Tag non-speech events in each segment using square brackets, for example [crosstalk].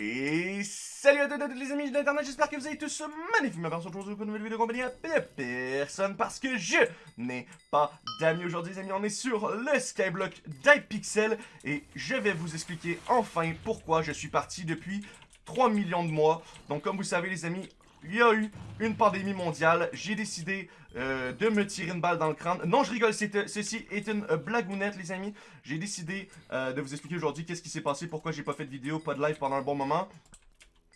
Et salut à tous les amis d'internet, j'espère que vous allez tous magnifiquement bien aujourd'hui pour une nouvelle vidéo compagnie à personne parce que je n'ai pas d'amis aujourd'hui les amis, on est sur le Skyblock d'Hypixel et je vais vous expliquer enfin pourquoi je suis parti depuis 3 millions de mois. Donc comme vous savez les amis, il y a eu une pandémie mondiale, j'ai décidé euh, de me tirer une balle dans le crâne. Non, je rigole, euh, ceci est une euh, blagounette, les amis. J'ai décidé de vous expliquer aujourd'hui qu'est-ce qui s'est passé, pourquoi j'ai pas fait de vidéo, pas de live pendant un bon moment.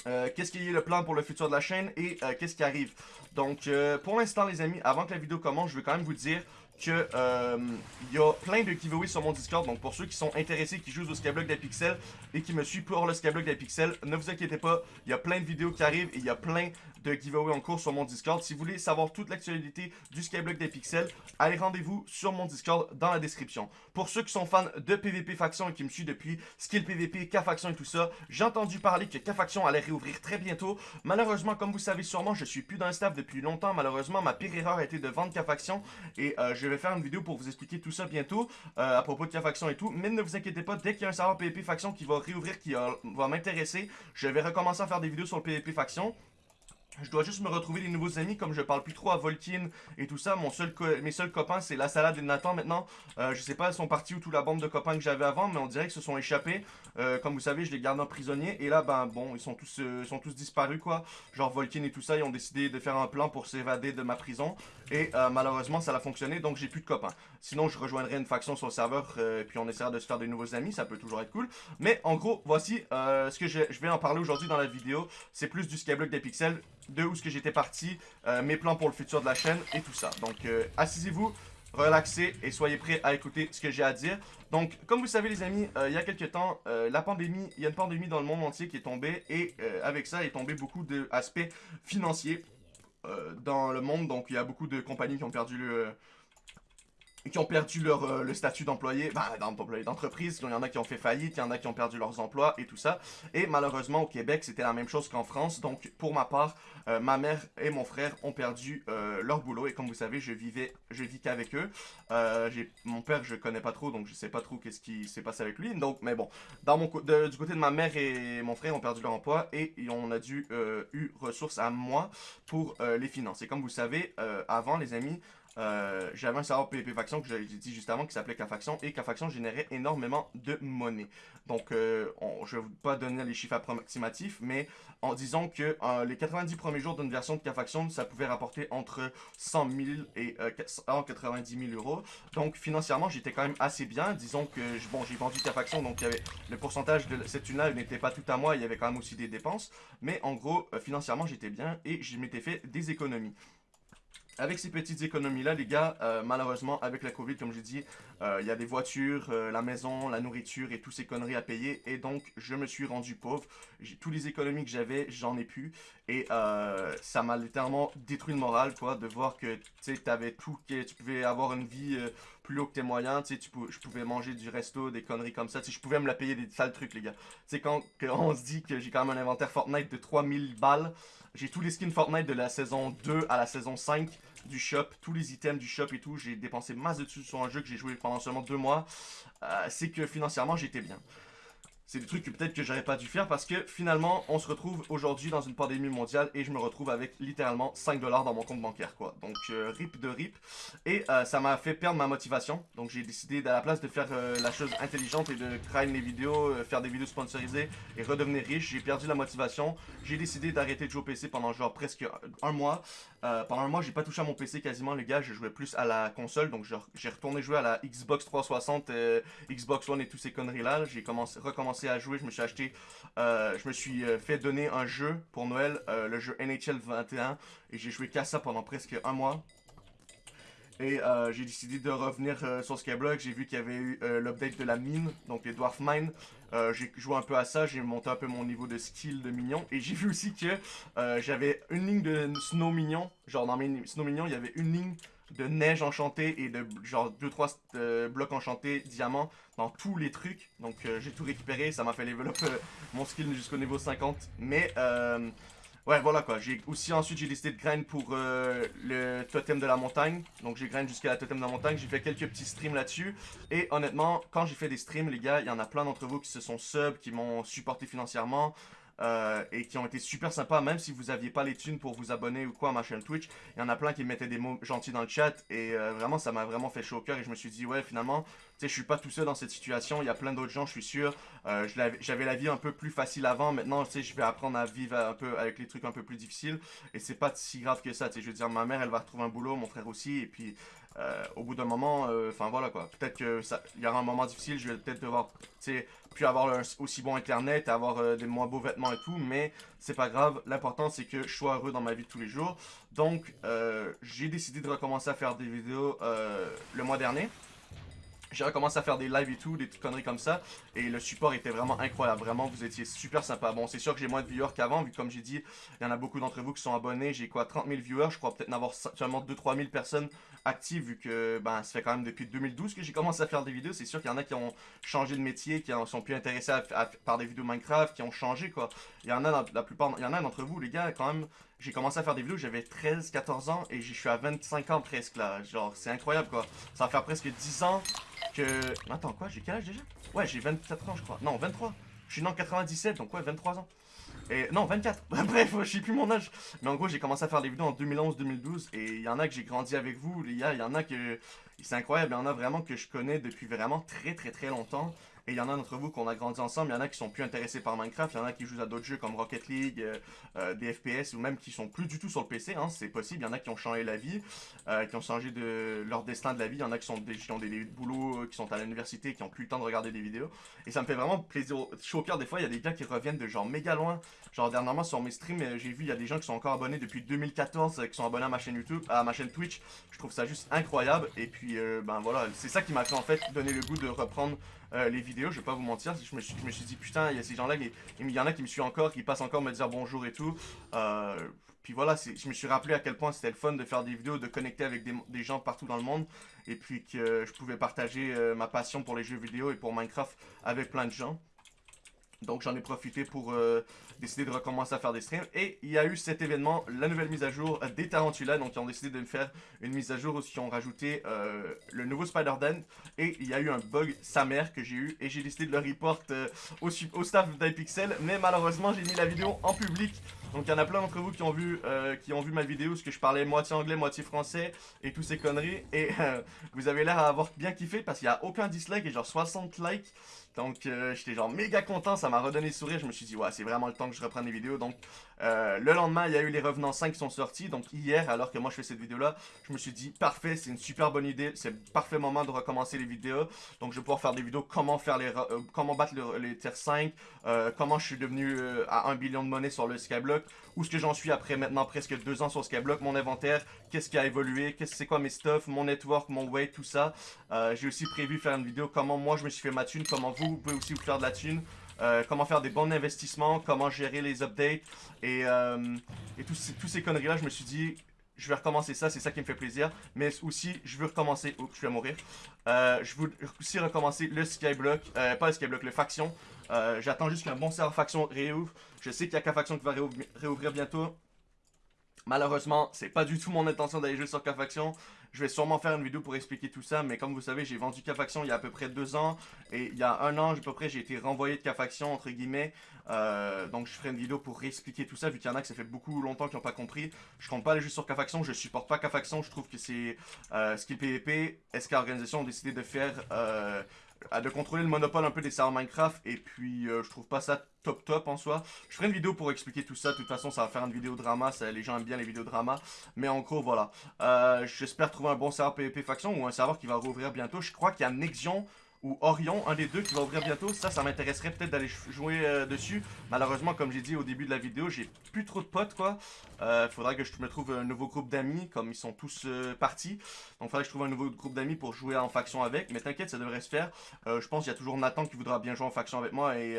qu'est-ce qui est le plan pour le futur de la chaîne et qu'est-ce qui arrive. Donc, pour l'instant, les amis, avant que la vidéo commence, je veux quand même vous dire que il y a plein de giveaways sur mon Discord. Donc, pour ceux qui sont intéressés, qui jouent au Skyblock d'Apixel et qui me suivent pour le Skyblock d'Apixel, ne vous inquiétez pas, il y a plein de vidéos qui arrivent et il y a plein de giveaway en cours sur mon Discord. Si vous voulez savoir toute l'actualité du Skyblock des pixels, allez rendez-vous sur mon Discord dans la description. Pour ceux qui sont fans de PvP Faction et qui me suivent depuis Skill PvP, K-Faction et tout ça, j'ai entendu parler que K-Faction allait réouvrir très bientôt. Malheureusement, comme vous savez sûrement, je suis plus dans le staff depuis longtemps. Malheureusement, ma pire erreur a été de vendre K-Faction et euh, je vais faire une vidéo pour vous expliquer tout ça bientôt euh, à propos de K-Faction et tout. Mais ne vous inquiétez pas, dès qu'il y a un serveur PvP Faction qui va réouvrir, qui euh, va m'intéresser, je vais recommencer à faire des vidéos sur le PvP Faction. Je dois juste me retrouver des nouveaux amis, comme je parle plus trop à Volkin et tout ça. Mon seul mes seuls copains, c'est la salade et Nathan maintenant. Euh, je sais pas, elles sont parties ou toute la bande de copains que j'avais avant, mais on dirait qu'ils se sont échappés. Euh, comme vous savez, je les garde en prisonnier. Et là, ben bon, ils sont tous, euh, sont tous disparus, quoi. Genre Volkin et tout ça, ils ont décidé de faire un plan pour s'évader de ma prison. Et malheureusement, ça a fonctionné, donc j'ai plus de copains. Sinon, je rejoindrai une faction sur le serveur, et puis on essaiera de se faire des nouveaux amis, ça peut toujours être cool. Mais en gros, voici ce que je, je vais en parler aujourd'hui dans la vidéo. C'est plus du Skyblock des pixels de où ce que j'étais parti, euh, mes plans pour le futur de la chaîne et tout ça. Donc, euh, assisez-vous, relaxez et soyez prêts à écouter ce que j'ai à dire. Donc, comme vous savez les amis, euh, il y a quelques temps, la pandémie, il y a une pandémie dans le monde entier qui est tombée et avec ça est tombé beaucoup d'aspects financiers dans le monde. Donc, il y a beaucoup de compagnies qui ont perdu le qui ont perdu leur euh, le statut d'employé, bah, d'entreprise, il y en a qui ont fait faillite, il y en a qui ont perdu leurs emplois et tout ça. Et malheureusement au Québec, c'était la même chose qu'en France. Donc pour ma part, euh, ma mère et mon frère ont perdu euh, leur boulot et comme vous savez, je vivais je vis qu'avec eux. mon père, je connais pas trop donc je sais pas trop qu'est-ce qui s'est passé avec lui. Donc mais bon, dans mon du côté de ma mère et mon frère ont perdu leur emploi et on a dû eu ressources à moi pour les finances. Et comme vous savez, avant les amis, euh, j'avais un serveur PvP Faction que j'ai dit juste avant qui s'appelait K-Faction et K-Faction générait énormément de monnaie. Donc, euh, je ne vais pas donner les chiffres approximatifs, mais en disant que euh, les 90 premiers jours d'une version de K-Faction, ça pouvait rapporter entre 100 000 et 190 000 euros. Donc, financièrement, j'étais quand même assez bien. Disons que bon, j'ai vendu K-Faction, donc le pourcentage de cette une n'était pas tout à moi, il y avait quand même aussi des dépenses. Mais en gros, financièrement, j'étais bien et je m'étais fait des économies. Avec ces petites économies-là, les gars, euh, malheureusement, avec la COVID, comme j'ai dit, euh, il y a des voitures, euh, la maison, la nourriture et toutes ces conneries à payer. Et donc, je me suis rendu pauvre. Toutes les économies que j'avais, j'en ai plus. Et ça m'a littéralement détruit le moral, quoi, de voir que, tu sais, avais tout, que tu pouvais avoir une vie que tes moyens, tu sais, je pouvais manger du resto, des conneries comme ça, tu je pouvais me la payer des sales trucs, les gars. Tu sais, quand, on se dit que j'ai quand même un inventaire Fortnite de 3000 balles, j'ai tous les skins Fortnite de la saison 2 à la saison 5 du shop, tous les items du shop et tout. J'ai dépensé masse de dessus sur un jeu que j'ai joué pendant seulement deux mois. Euh, c'est que financièrement, j'étais bien. C'est des trucs que peut-être que j'aurais pas dû faire parce que finalement, on se retrouve aujourd'hui dans une pandémie mondiale et je me retrouve avec littéralement 5 dollars dans mon compte bancaire quoi. Donc euh, rip de rip. Et euh, ça m'a fait perdre ma motivation. Donc j'ai décidé à la place de faire euh, la chose intelligente et de grind les vidéos, faire des vidéos sponsorisées et redevenir riche, j'ai perdu la motivation. J'ai décidé d'arrêter de jouer au PC pendant genre presque un mois. pendant un mois, j'ai pas touché à mon PC quasiment les gars, je jouais plus à la console. Donc j'ai retourné jouer à la Xbox 360, Xbox One et toutes ces conneries là. J'ai recommencé à jouer, je me suis acheté, euh, je me suis euh, fait donner un jeu pour Noël, euh, le jeu NHL 21, et j'ai joué qu'à ça pendant presque un mois. Et j'ai décidé de revenir sur Skyblock, j'ai vu qu'il y avait eu l'update de la mine, donc les Dwarf Mine. j'ai joué un peu à ça, j'ai monté un peu mon niveau de skill de mignon. Et j'ai vu aussi que j'avais une ligne de Snow Mignon, genre dans mes Snow Mignon, il y avait une ligne de neige enchantée et de genre 2-3 euh, blocs enchantés, diamants, dans tous les trucs. Donc euh, j'ai tout récupéré, ça m'a fait up euh, mon skill jusqu'au niveau 50. Mais ouais voilà quoi, j'ai aussi ensuite j'ai décidé de grind pour le totem de la montagne. Donc j'ai grind jusqu'à la totem de la montagne, j'ai fait quelques petits streams là-dessus. Et honnêtement, quand j'ai fait des streams les gars, il y en a plein d'entre vous qui se sont sub, qui m'ont supporté financièrement. Euh, et qui ont été super sympas, même si vous aviez pas les thunes pour vous abonner ou quoi à ma chaîne Twitch. Il y en a plein qui mettaient des mots gentils dans le chat et euh, vraiment ça m'a vraiment fait chaud au cœur et je me suis dit ouais finalement, je suis pas tout seul dans cette situation, il y a plein d'autres gens, je suis sûr. Euh, j'avais la vie un peu plus facile avant, maintenant tu sais je vais apprendre à vivre un peu avec les trucs un peu plus difficiles et c'est pas si grave que ça, tu sais je veux dire ma mère elle va retrouver un boulot, mon frère aussi et puis euh, au bout d'un moment, euh, enfin voilà quoi. Peut-être que il y aura un moment difficile, je vais peut-être devoir, tu sais, puis avoir aussi bon internet, avoir des moins beaux vêtements et tout, mais c'est pas grave. L'important c'est que je sois heureux dans ma vie de tous les jours. Donc, j'ai décidé de recommencer à faire des vidéos le mois dernier j'ai recommencé à faire des lives et tout, des petites conneries comme ça. Et le support était vraiment incroyable. Vraiment, vous étiez super sympa. Bon, c'est sûr que j'ai moins de viewers qu'avant, vu comme j'ai dit, il y en a beaucoup d'entre vous qui sont abonnés. J'ai quoi, 30 000 viewers? Je crois peut-être en avoir seulement 2-3 000 personnes actives, vu que ben, ça fait quand même depuis 2012 que j'ai commencé à faire des vidéos. C'est sûr qu'il y en a qui ont changé de métier, qui sont plus intéressés par des vidéos Minecraft, qui ont changé, quoi. Il y en a, la plupart, il y en a d'entre vous, les gars, quand même, j'ai commencé à faire des vidéos, j'avais 13, 14 ans et je suis à 25 ans presque là. Genre, c'est incroyable quoi. Ça va faire presque 10 ans que... Attends, quoi J'ai quel âge déjà? Ouais, j'ai 24 ans je crois. Non, 23. Je suis né en 97, donc ouais, 23 ans. Et non, 24. [laughs] Bref, je sais plus mon âge. Mais en gros, j'ai commencé à faire des vidéos en 2011-2012 et il y en a que j'ai grandi avec vous, les gars. Il y en a que... C'est incroyable, il y en a vraiment que je connais depuis vraiment très très très longtemps. Et il y en a d'entre vous qu'on a grandi ensemble, il y en a qui sont plus intéressés par Minecraft, il y en a qui jouent à d'autres jeux comme Rocket League, euh, euh, des FPS, ou même qui sont plus du tout sur le PC, hein, c'est possible. Il y en a qui ont changé la vie, euh, qui ont changé de leur destin de la vie, il y en a qui, sont des, qui ont des, boulots, qui sont à l'université, qui ont plus le temps de regarder des vidéos. Et ça me fait vraiment plaisir, au cœur des fois, il y a des gars qui reviennent de genre méga loin. Genre dernièrement sur mes streams, j'ai vu, il y a des gens qui sont encore abonnés depuis 2014, qui sont abonnés à ma chaîne YouTube, à ma chaîne Twitch. Je trouve ça juste incroyable. Et puis, ben voilà, c'est ça qui m'a fait en fait donner le goût de reprendre euh, les vidéos, je vais pas vous mentir, je me suis, dit putain, il y a ces gens-là, il y en a qui me suivent encore, qui passent encore me dire bonjour et tout. Euh, puis voilà, je me suis rappelé à quel point c'était le fun de faire des vidéos, de connecter avec des, gens partout dans le monde. Et puis que je pouvais partager euh, ma passion pour les jeux vidéo et pour Minecraft avec plein de gens. Donc j'en ai profité pour euh, décider de recommencer à faire des streams. Et il y a eu cet événement, la nouvelle mise à jour des Tarantulas. Donc ils ont décidé de me faire une mise à jour où ils ont rajouté euh, le nouveau Spider-Dan. Et il y a eu un bug sa mère que j'ai eu. Et j'ai décidé de le report euh, au, au, staff d'iPixel. Mais malheureusement j'ai mis la vidéo en public. Donc il y en a plein d'entre vous qui ont vu qui ont vu ma vidéo, parce que je parlais moitié anglais, moitié français et tous ces conneries. Et vous avez l'air à avoir bien kiffé parce qu'il n'y a aucun dislike et genre 60 likes. Donc euh, j'étais genre méga content, ça m'a redonné le sourire, je me suis dit ouais c'est vraiment le temps que je reprenne les vidéos. Donc euh, le lendemain il y a eu les Revenants 5 qui sont sortis, donc hier alors que moi je fais cette vidéo là, je me suis dit parfait c'est une super bonne idée, c'est parfait moment de recommencer les vidéos. Donc je vais pouvoir faire des vidéos comment faire les euh, comment battre les tiers 5, comment je suis devenu à 1 billion de monnaie sur le Skyblock, où est-ce que j'en suis après maintenant presque 2 ans sur Skyblock, mon inventaire, qu'est-ce qui a évolué, qu'est-ce c'est quoi mes stuff, mon network, mon weight, tout ça. J'ai aussi prévu faire une vidéo comment moi je me suis fait ma thune, comment vous pouvez aussi vous faire de la thune. Euh, comment faire des bons investissements, comment gérer les updates et, euh, tous ces, conneries-là, je me suis dit, je vais recommencer ça, c'est ça qui me fait plaisir. Mais aussi, je veux recommencer, oh, je vais mourir. Euh, je veux aussi recommencer le Skyblock, pas le Skyblock, le Faction. J'attends juste qu'un bon serveur Faction réouvre. Je sais qu'il y a qu'un Faction qui va réouvrir bientôt. Malheureusement, c'est pas du tout mon intention d'aller jouer sur K-Faction. Je vais sûrement faire une vidéo pour expliquer tout ça, mais comme vous savez, j'ai vendu K-Faction il y a à peu près deux ans. Et il y a un an, à peu près, j'ai été renvoyé de K-Faction, entre guillemets. Euh, donc je ferai une vidéo pour réexpliquer tout ça, vu qu'il y en a que ça fait beaucoup longtemps qu'ils n'ont pas compris. Je compte pas aller juste sur K-Faction, je supporte pas K-Faction, je trouve que c'est euh, skill PvP. SK Organisation ont décidé de faire... Euh, de contrôler le monopole un peu des serveurs Minecraft et puis euh, je trouve pas ça top top en soi. Je ferai une vidéo pour expliquer tout ça, de toute façon ça va faire une vidéo drama, ça, les gens aiment bien les vidéos drama. Mais en gros voilà, euh, j'espère trouver un bon serveur PvP faction ou un serveur qui va rouvrir bientôt. Je crois qu'il y a Nexion ou Orion, un des deux qui va ouvrir bientôt. Ça, ça m'intéresserait peut-être d'aller jouer euh, dessus. Malheureusement, comme j'ai dit au début de la vidéo, j'ai plus trop de potes, quoi. Euh, faudra que je me trouve un nouveau groupe d'amis, comme ils sont tous euh, partis. Donc, faudra que je trouve un nouveau groupe d'amis pour jouer en faction avec. Mais t'inquiète, ça devrait se faire. Euh, je pense qu'il y a toujours Nathan qui voudra bien jouer en faction avec moi et,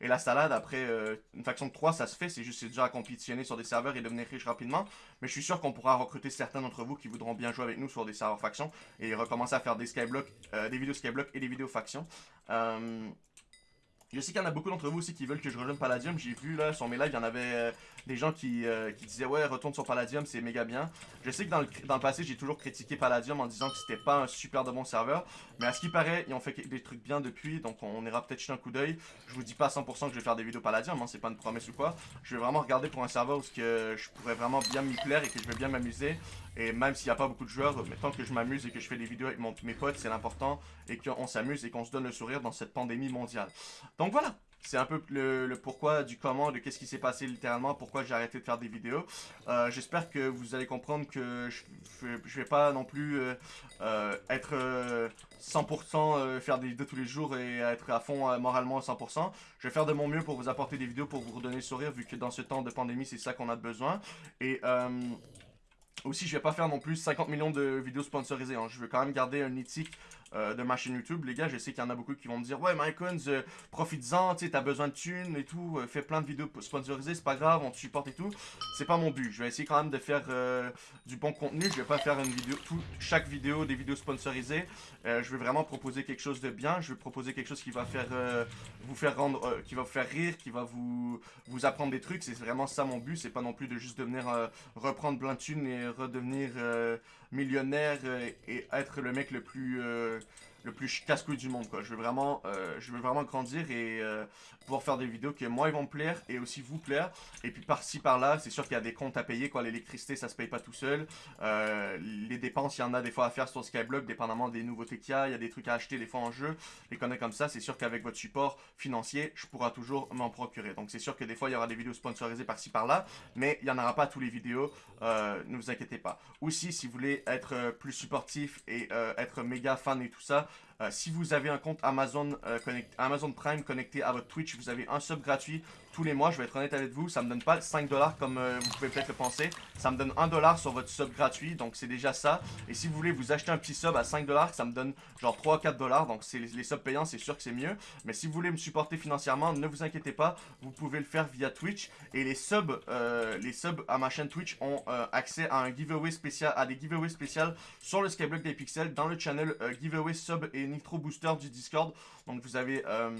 et la salade. Après, une faction de 3, ça se fait. C'est juste déjà à compétitionner sur des serveurs et devenir riche rapidement. Mais je suis sûr qu'on pourra recruter certains d'entre vous qui voudront bien jouer avec nous sur des serveurs faction et recommencer à faire des skyblock, des vidéos skyblock et des vidéos faction. Euh, Je sais qu'il y en a beaucoup d'entre vous aussi qui veulent que je rejoigne Palladium. J'ai vu là sur mes lives, il y en avait euh, des gens qui, euh, qui, disaient ouais retourne sur Palladium, c'est méga bien. Je sais que dans le, dans le passé j'ai toujours critiqué Palladium en disant que c'était pas un super de bon serveur. Mais à ce qui paraît, ils ont fait des trucs bien depuis, donc on ira peut-être jeter un coup d'œil. Je vous dis pas à 100% que je vais faire des vidéos Palladium, hein, c'est pas une promesse ou quoi. Je vais vraiment regarder pour un serveur où que je pourrais vraiment bien m'y plaire et que je vais bien m'amuser. Et même s'il n'y a pas beaucoup de joueurs, mais tant que je m'amuse et que je fais des vidéos avec mes potes, c'est l'important. Et qu'on s'amuse et qu'on se donne le sourire dans cette pandémie mondiale. Donc voilà, c'est un peu le, pourquoi du comment, de qu'est-ce qui s'est passé littéralement, pourquoi j'ai arrêté de faire des vidéos. Euh, j'espère que vous allez comprendre que je, vais pas non plus euh, euh, être 100% faire des vidéos tous les jours et être à fond moralement à 100%. Je vais faire de mon mieux pour vous apporter des vidéos pour vous redonner le sourire vu que dans ce temps de pandémie c'est ça qu'on a besoin. Et aussi je vais pas faire non plus 50 millions de vidéos sponsorisées. Hein. Je veux quand même garder un éthique euh, de ma chaîne YouTube. Les gars, je sais qu'il y en a beaucoup qui vont me dire Ouais, Mycons, euh, profites-en, tu t'as besoin de thunes et tout, euh, fais plein de vidéos sponsorisées, c'est pas grave, on te supporte et tout. C'est pas mon but. Je vais essayer quand même de faire du bon contenu. Je vais pas faire une vidéo, chaque vidéo, des vidéos sponsorisées. je vais vraiment proposer quelque chose de bien. Je vais proposer quelque chose qui va faire vous faire rendre, qui va vous faire rire, qui va vous, vous apprendre des trucs. C'est vraiment ça mon but. C'est pas non plus de juste devenir reprendre plein de thunes et redevenir millionnaire et être le mec le plus le plus casse-couille du monde quoi. Je veux vraiment, euh, je veux vraiment grandir et euh, pouvoir faire des vidéos que moi ils vont me plaire et aussi vous plaire. Et puis par-ci par-là, c'est sûr qu'il y a des comptes à payer quoi. L'électricité ça se paye pas tout seul. Euh, les dépenses, il y en a des fois à faire sur Skyblock, dépendamment des nouveautés qu'il y a. Il y a des trucs à acheter des fois en jeu. Les connaît comme ça, c'est sûr qu'avec votre support financier, je pourrai toujours m'en procurer. Donc c'est sûr que des fois il y aura des vidéos sponsorisées par-ci par-là, mais il y en aura pas tous les vidéos. ne vous inquiétez pas. Aussi, si vous voulez être plus supportif et être méga fan et tout ça, euh, si vous avez un compte Amazon, euh, Amazon Prime connecté à votre Twitch, vous avez un sub gratuit tous les mois. Je vais être honnête avec vous, ça me donne pas 5 dollars comme euh, vous pouvez peut-être le penser. Ça me donne 1 dollar sur votre sub gratuit, donc c'est déjà ça. Et si vous voulez vous acheter un petit sub à 5 dollars, ça me donne genre 3 ou 4 dollars. Donc c'est les, subs payants, c'est sûr que c'est mieux. Mais si vous voulez me supporter financièrement, ne vous inquiétez pas, vous pouvez le faire via Twitch. Et les subs, les subs à ma chaîne Twitch ont accès à un giveaway spécial, à des giveaways spéciaux sur le Skyblock des pixels dans le channel giveaway sub et Nitro Booster du Discord. Donc vous avez euh,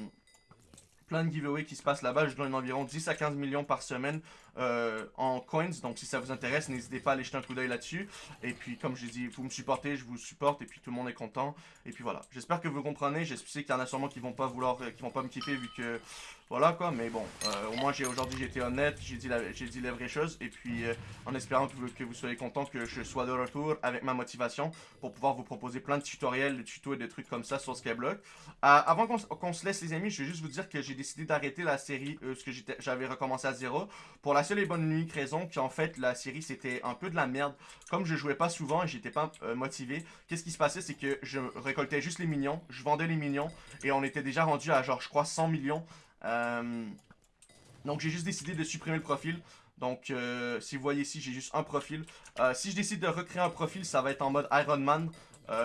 plein de giveaways qui se passent là-bas. Je donne environ 10 à 15 millions par semaine euh, en coins. Donc si ça vous intéresse, n'hésitez pas à aller jeter un coup d'œil là-dessus. Et puis comme je dis, vous me supportez, je vous supporte et puis tout le monde est content. Et puis voilà. J'espère que vous comprenez. Je sais qu'il y en a sûrement qui vont pas vouloir, qui vont pas me kiffer vu que voilà quoi, mais bon, euh, au moins j'ai aujourd'hui j'étais honnête, j'ai dit, la, dit les vraies choses, et puis euh, en espérant que vous, soyez content que je sois de retour avec ma motivation pour pouvoir vous proposer plein de tutoriels, de tutos et de trucs comme ça sur Skyblock. Euh, avant qu'on se laisse les amis, je vais juste vous dire que j'ai décidé d'arrêter la série, ce que j'avais recommencé à zéro, pour la seule et bonne unique raison qu'en fait la série c'était un peu de la merde. Comme je jouais pas souvent et j'étais pas motivé, qu'est-ce qui se passait c'est que je récoltais juste les millions, je vendais les millions, et on était déjà rendu à genre je crois 100 millions. Euh, donc j'ai juste décidé de supprimer le profil. Donc euh, si vous voyez ici, j'ai juste un profil. Euh, si je décide de recréer un profil, ça va être en mode Iron Man.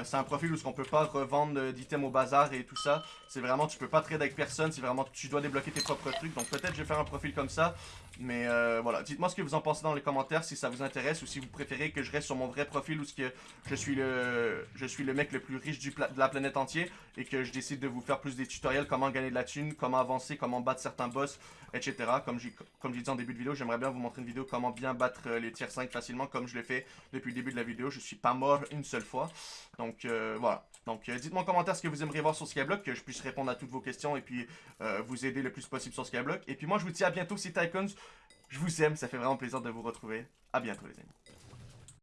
c'est un profil où on peut pas revendre d'items au bazar et tout ça. C'est vraiment, tu peux pas trader avec personne. C'est vraiment, tu dois débloquer tes propres trucs. Donc peut-être je vais faire un profil comme ça. Mais euh, voilà, dites-moi ce que vous en pensez dans les commentaires si ça vous intéresse ou si vous préférez que je reste sur mon vrai profil ou ce que je suis le je suis le mec le plus riche du de la planète entière et que je décide de vous faire plus des tutoriels comment gagner de la thune, comment avancer, comment battre certains boss, etc. Comme j'ai comme dit en début de vidéo, j'aimerais bien vous montrer une vidéo comment bien battre euh, les tiers 5 facilement comme je l'ai fait depuis le début de la vidéo. Je suis pas mort une seule fois. Donc euh, voilà. Donc dites-moi en commentaire ce que vous aimeriez voir sur Skyblock, que je puisse répondre à toutes vos questions et puis vous aider le plus possible sur Skyblock. Et puis moi je vous dis à bientôt, c'est Tycoons. Je vous aime, ça fait vraiment plaisir de vous retrouver. A bientôt les amis.